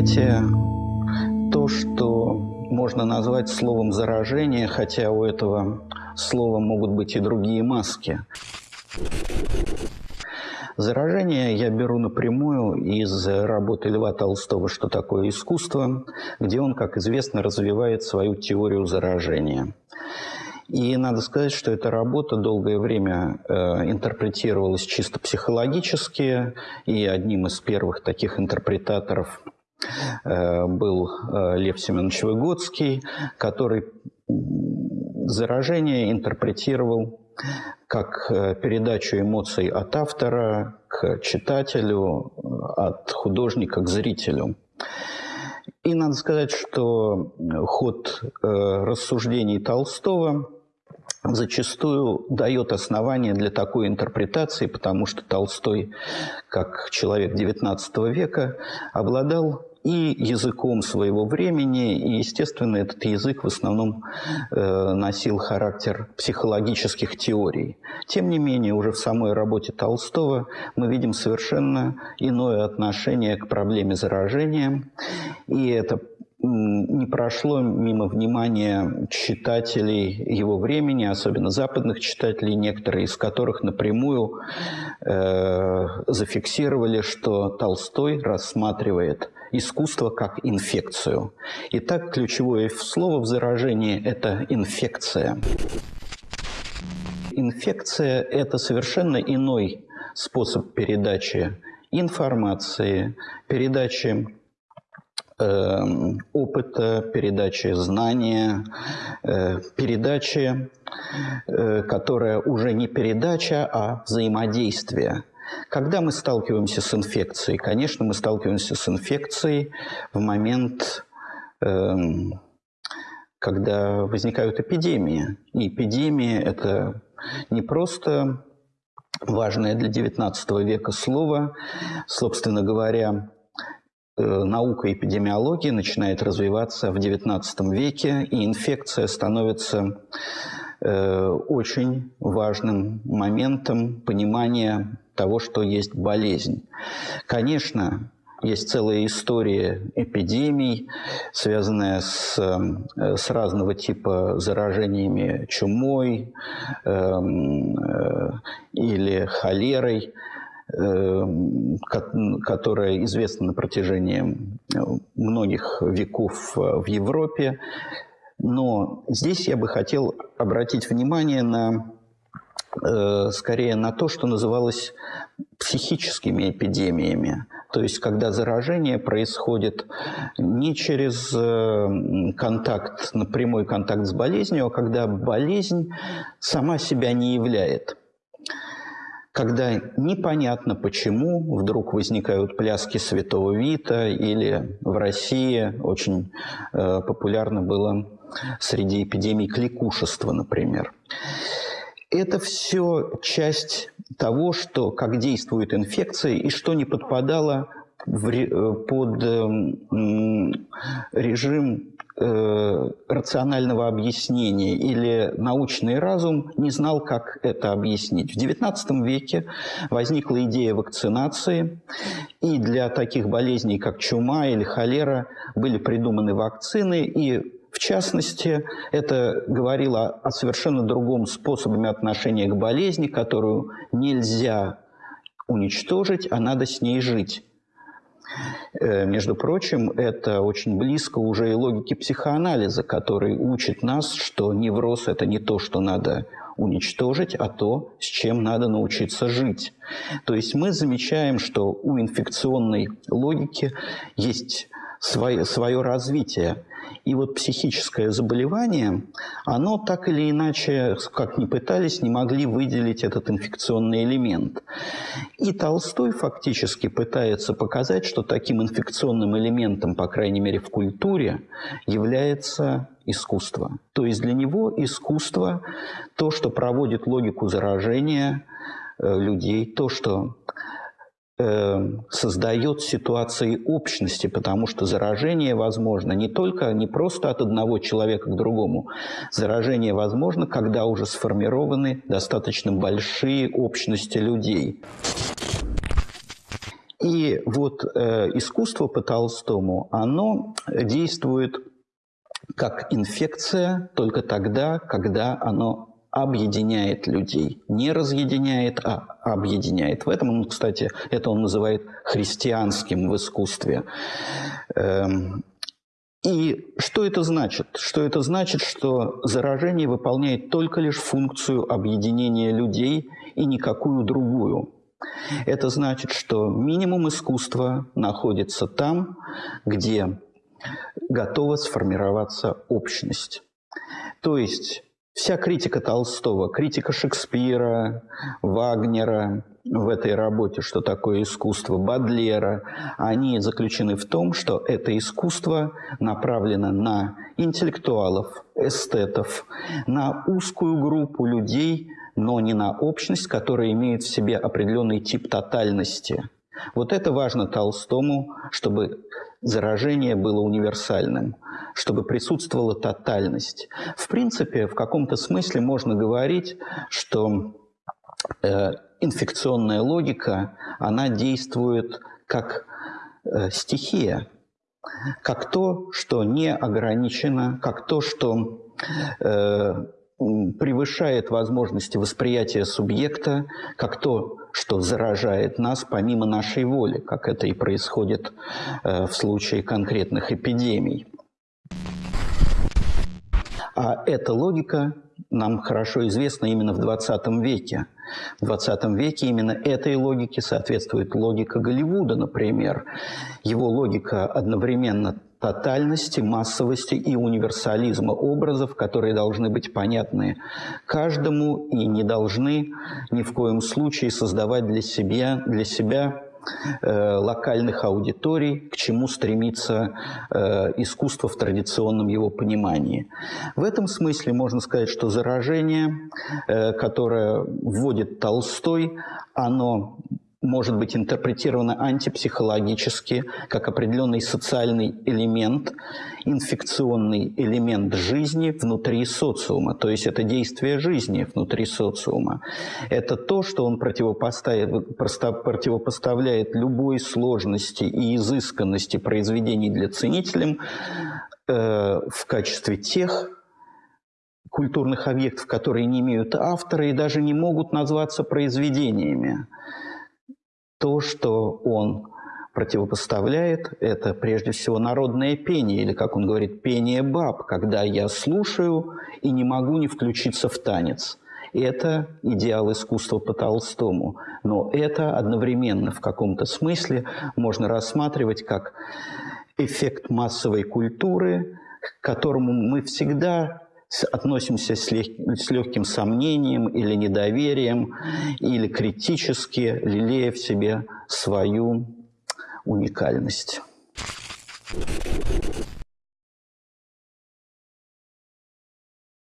понятие, то, что можно назвать словом заражение, хотя у этого слова могут быть и другие маски. Заражение я беру напрямую из работы Льва Толстого «Что такое искусство», где он, как известно, развивает свою теорию заражения. И надо сказать, что эта работа долгое время э, интерпретировалась чисто психологически, и одним из первых таких интерпретаторов был э, Лев Семенович Выгодский, который заражение интерпретировал как э, передачу эмоций от автора к читателю, э, от художника к зрителю. И надо сказать, что ход э, рассуждений Толстого зачастую дает основания для такой интерпретации, потому что Толстой, как человек XIX века, обладал и языком своего времени, и, естественно, этот язык в основном э, носил характер психологических теорий. Тем не менее, уже в самой работе Толстого мы видим совершенно иное отношение к проблеме заражения, и это не прошло мимо внимания читателей его времени, особенно западных читателей, некоторые из которых напрямую э, зафиксировали, что Толстой рассматривает искусство как инфекцию. Итак, ключевое слово в заражении – это инфекция. Инфекция – это совершенно иной способ передачи информации, передачи Эм, опыта, передачи знания, э, передачи, э, которая уже не передача, а взаимодействие. Когда мы сталкиваемся с инфекцией? Конечно, мы сталкиваемся с инфекцией в момент, эм, когда возникают эпидемии. И эпидемия – это не просто важное для XIX века слово. Собственно говоря, Э, наука эпидемиологии начинает развиваться в XIX веке, и инфекция становится очень важным моментом понимания того, что есть болезнь. Конечно, есть целая история эпидемий, связанная с, э, с разного типа заражениями чумой э, э, или холерой. Эм, которая известна на протяжении э, многих веков э, в Европе. Но здесь я бы хотел обратить внимание на э, скорее на то, что называлось психическими эпидемиями. То есть, когда заражение происходит не через контакт, напрямой контакт с болезнью, а когда болезнь сама себя не являет когда непонятно почему вдруг возникают пляски святого Вита, или в России очень э, популярно было среди эпидемий кликушества, например. Это все часть того, что, как действует инфекция и что не подпадало в, э, под э, режим э, рационального объяснения или научный разум не знал, как это объяснить. В XIX веке возникла идея вакцинации, и для таких болезней, как чума или холера, были придуманы вакцины, и в частности, это говорило о совершенно другом способе отношения к болезни, которую нельзя уничтожить, а надо с ней жить. Э, между прочим, это очень близко уже и логике психоанализа, который учит нас, что невроз – это не то, что надо уничтожить, а то, с чем надо научиться жить. То есть мы замечаем, что у инфекционной логики есть свое, свое развитие. И вот психическое заболевание, оно так или иначе, как ни пытались, не могли выделить этот инфекционный элемент. И Толстой фактически пытается показать, что таким инфекционным элементом, по крайней мере в культуре, является искусство. То есть для него искусство – то, что проводит логику заражения э, людей, то, что создает ситуации общности, потому что заражение возможно не только, не просто от одного человека к другому. Заражение возможно, когда уже сформированы достаточно большие общности людей. И вот э, искусство по Толстому, оно действует как инфекция только тогда, когда оно объединяет людей. Не разъединяет, а объединяет. В этом он, кстати, это он называет христианским в искусстве. Эм, и что это значит? Что это значит, что заражение выполняет только лишь функцию объединения людей и никакую другую. Это значит, что минимум искусства находится там, где готова сформироваться общность. То есть вся критика Толстого, критика Шекспира, Вагнера в этой работе, что такое искусство, Бадлера, они заключены в том, что это искусство направлено на интеллектуалов, эстетов, на узкую группу людей, но не на общность, которая имеет в себе определенный тип тотальности. Вот это важно Толстому, чтобы заражение было универсальным, чтобы присутствовала тотальность. В принципе, в каком-то смысле можно говорить, что э, инфекционная логика, она действует как э, стихия, как то, что не ограничено, как то, что э, превышает возможности восприятия субъекта, как то, что заражает нас помимо нашей воли, как это и происходит э, в случае конкретных эпидемий. А эта логика нам хорошо известна именно в 20 веке. В 20 веке именно этой логике соответствует логика Голливуда, например. Его логика одновременно тотальности, массовости и универсализма образов, которые должны быть понятны каждому и не должны ни в коем случае создавать для себя, для себя э, локальных аудиторий, к чему стремится э, искусство в традиционном его понимании. В этом смысле можно сказать, что заражение, э, которое вводит Толстой, оно может быть интерпретировано антипсихологически, как определенный социальный элемент, инфекционный элемент жизни внутри социума. То есть это действие жизни внутри социума. Это то, что он противопоставляет, любой сложности и изысканности произведений для ценителям э, в качестве тех культурных объектов, которые не имеют автора и даже не могут назваться произведениями. То, что он противопоставляет, это прежде всего народное пение, или, как он говорит, пение баб, когда я слушаю и не могу не включиться в танец. Это идеал искусства по Толстому. Но это одновременно в каком-то смысле можно рассматривать как эффект массовой культуры, к которому мы всегда относимся с, лег, с легким сомнением или недоверием, или критически, лелея в себе свою уникальность.